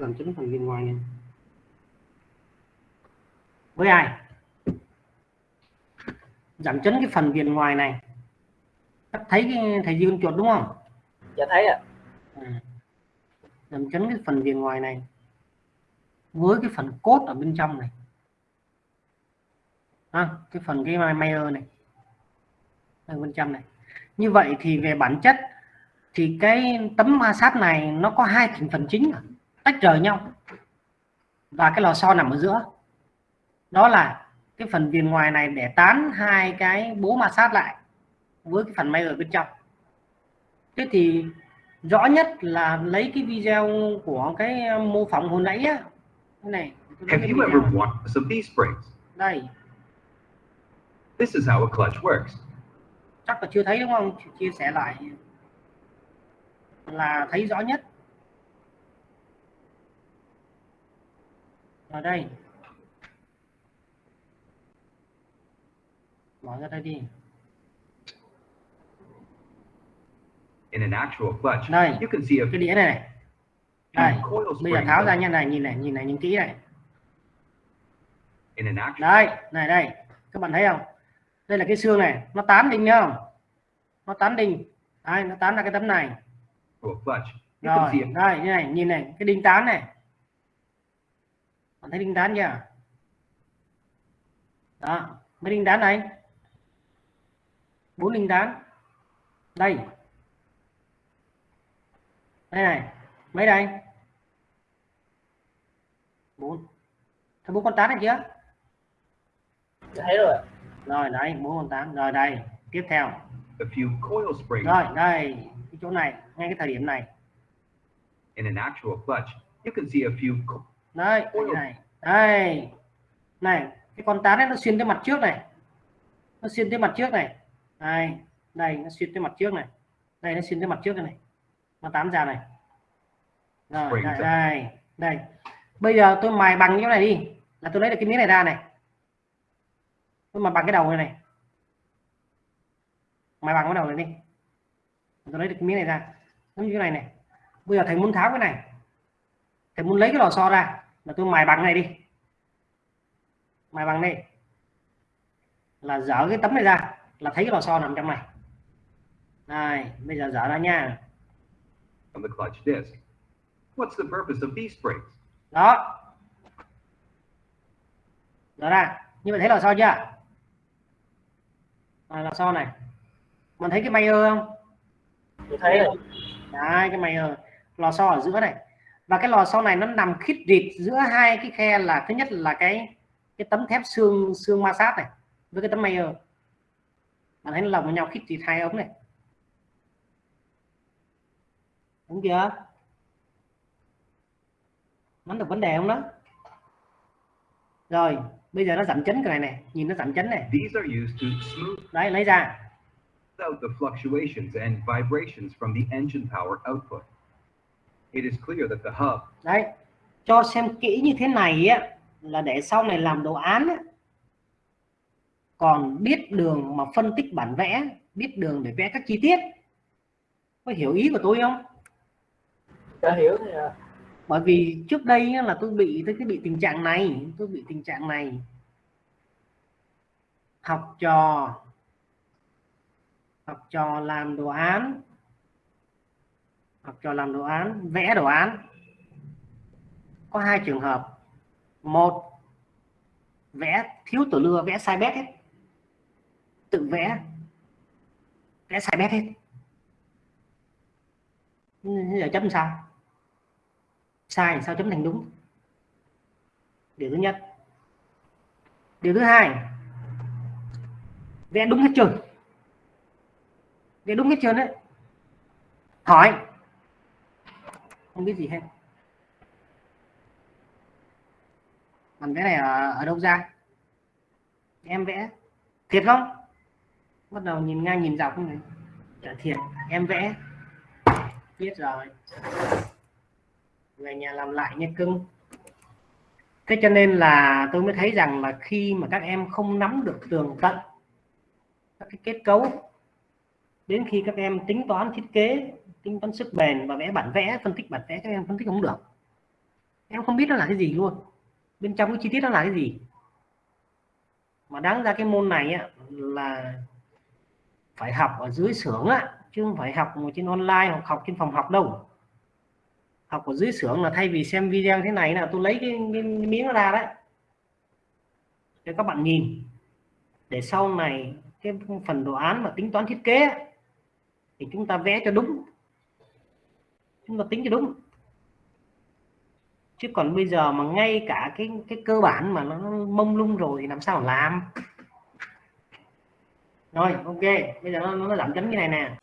giảm chấn phần viền ngoài này. Với ai? Giảm chấn cái phần viền ngoài này. Các thấy cái thầy dương chuột đúng không? Dạ thấy ạ. À. giảm chấn cái phần viền ngoài này với cái phần cốt ở bên trong này. À, cái phần cái Mayer này ở bên trong này. Như vậy thì về bản chất thì cái tấm ma sát này nó có hai thành phần chính tách rời nhau. Và cái lò xo nằm ở giữa. Đó là cái phần viền ngoài này để tán hai cái bố ma sát lại với cái phần may ở bên trong. Thế thì rõ nhất là lấy cái video của cái mô phỏng hồi nãy á. Cái này Have you ever watched some these springs? đây. This is how a clutch works. chắc là chưa thấy đúng không? Chia sẻ lại. Là thấy rõ nhất ở đây. Mở ra đây đi. In an actual clutch, đây. You can see a cái đĩa này này. đây. bây giờ tháo ra nha này nhìn này nhìn này nhìn kỹ này. In an actual đây này đây. Các bạn thấy không? Đây là cái xương này. Nó tán đinh nhá không? Nó tán đinh. Đây nó tán ra cái tấm này. Clutch, rồi đây như này nhìn này. Cái đinh tán này bạn thấy đinh tán chưa? Đó mấy đinh tán này? Bốn đinh tán đây. Đây này mấy đây? Bốn. Thấy bốn con tán này chưa? Thấy rồi. Rồi đấy bốn con tán. Rồi đây tiếp theo. A few coil springs. rồi đây cái chỗ này ngay cái thời điểm này. In an actual clutch, you can see a few cái này. Đây. Này cái con tán ấy nó xuyên tới mặt trước này. Nó xuyên tới mặt trước này. Đây đây nó xuyên tới mặt trước này. Đây nó xuyên tới mặt trước này, này. nó tán ra này. Rồi đây, đây đây bây giờ tôi mài bằng cái này đi. Là tôi lấy được cái miếng này ra này. Tôi mài bằng cái đầu này này. Mài bằng cái đầu này đi. Tôi lấy được cái miếng này ra. Giống như cái này này. Bây giờ thầy muốn tháo cái này. Thầy muốn lấy cái lò xo ra là tôi mài bằng này đi. Mài bằng đây. Là dở cái tấm này ra là thấy cái lò xo nằm trong này. Đây bây giờ dở ra nha. On the clutch disc. What's the purpose of these springs? đó. Dở ra. Như vậy thấy lò xo chưa? À, lò xo này. Mình thấy cái mayer không? Dạ thấy rồi. Đấy cái mayer. Lò xo ở giữa này và cái lò xo này nó nằm khít rịt giữa hai cái khe là thứ nhất là cái cái tấm thép xương xương ma sát này với cái tấm mayer bạn thấy nó lồng với nhau khít rịt hai ống này. Đúng chưa? Nắm được vấn đề không đó? Rồi bây giờ nó giảm chấn cái này này nhìn nó giảm chấn này. Đấy lấy ra. the fluctuations and vibrations from the engine power output. It is clear that the hub đấy cho xem kỹ như thế này á là để sau này làm đồ án á, còn biết đường mà phân tích bản vẽ biết đường để vẽ các chi tiết. Có hiểu ý của tôi không? Đã hiểu thì à, bởi vì trước đây á, là tôi bị tôi cái bị tình trạng này tôi bị tình trạng này. Học trò học trò làm đồ án học trò làm đồ án, vẽ đồ án. Có hai trường hợp. Một, vẽ thiếu tổ lưa, vẽ sai bét hết. Tự vẽ vẽ sai bét hết. Giờ chấm sao? Sai sao chấm thành đúng? Điều thứ nhất. Điều thứ hai. Vẽ đúng hết trơn vẽ đúng hết trơn đấy. Hỏi không biết gì hết. Còn cái này ở, ở đâu ra? Em vẽ. Thiệt không? Bắt đầu nhìn ngang nhìn dọc này? Chả thiệt. Em vẽ. Biết rồi. Về nhà làm lại nha cưng. Thế cho nên là tôi mới thấy rằng là khi mà các em không nắm được tường tận các cái kết cấu đến khi các em tính toán thiết kế tính toán sức bền và vẽ bản vẽ phân tích bản vẽ các em phân tích không được. Em không biết nó là cái gì luôn. Bên trong cái chi tiết nó là cái gì. Mà đáng ra cái môn này á, là phải học ở dưới xưởng á chứ không phải học trên online hoặc học trên phòng học đâu. Học ở dưới xưởng là thay vì xem video thế này là tôi lấy cái, cái, cái miếng nó ra đấy. Để các bạn nhìn. Để sau này cái phần đồ án mà tính toán thiết kế thì chúng ta vẽ cho đúng chúng ta tính cho đúng. Chứ còn bây giờ mà ngay cả cái cái cơ bản mà nó mông lung rồi thì làm sao làm? Rồi ok. Bây giờ nó, nó giảm chấm như này nè.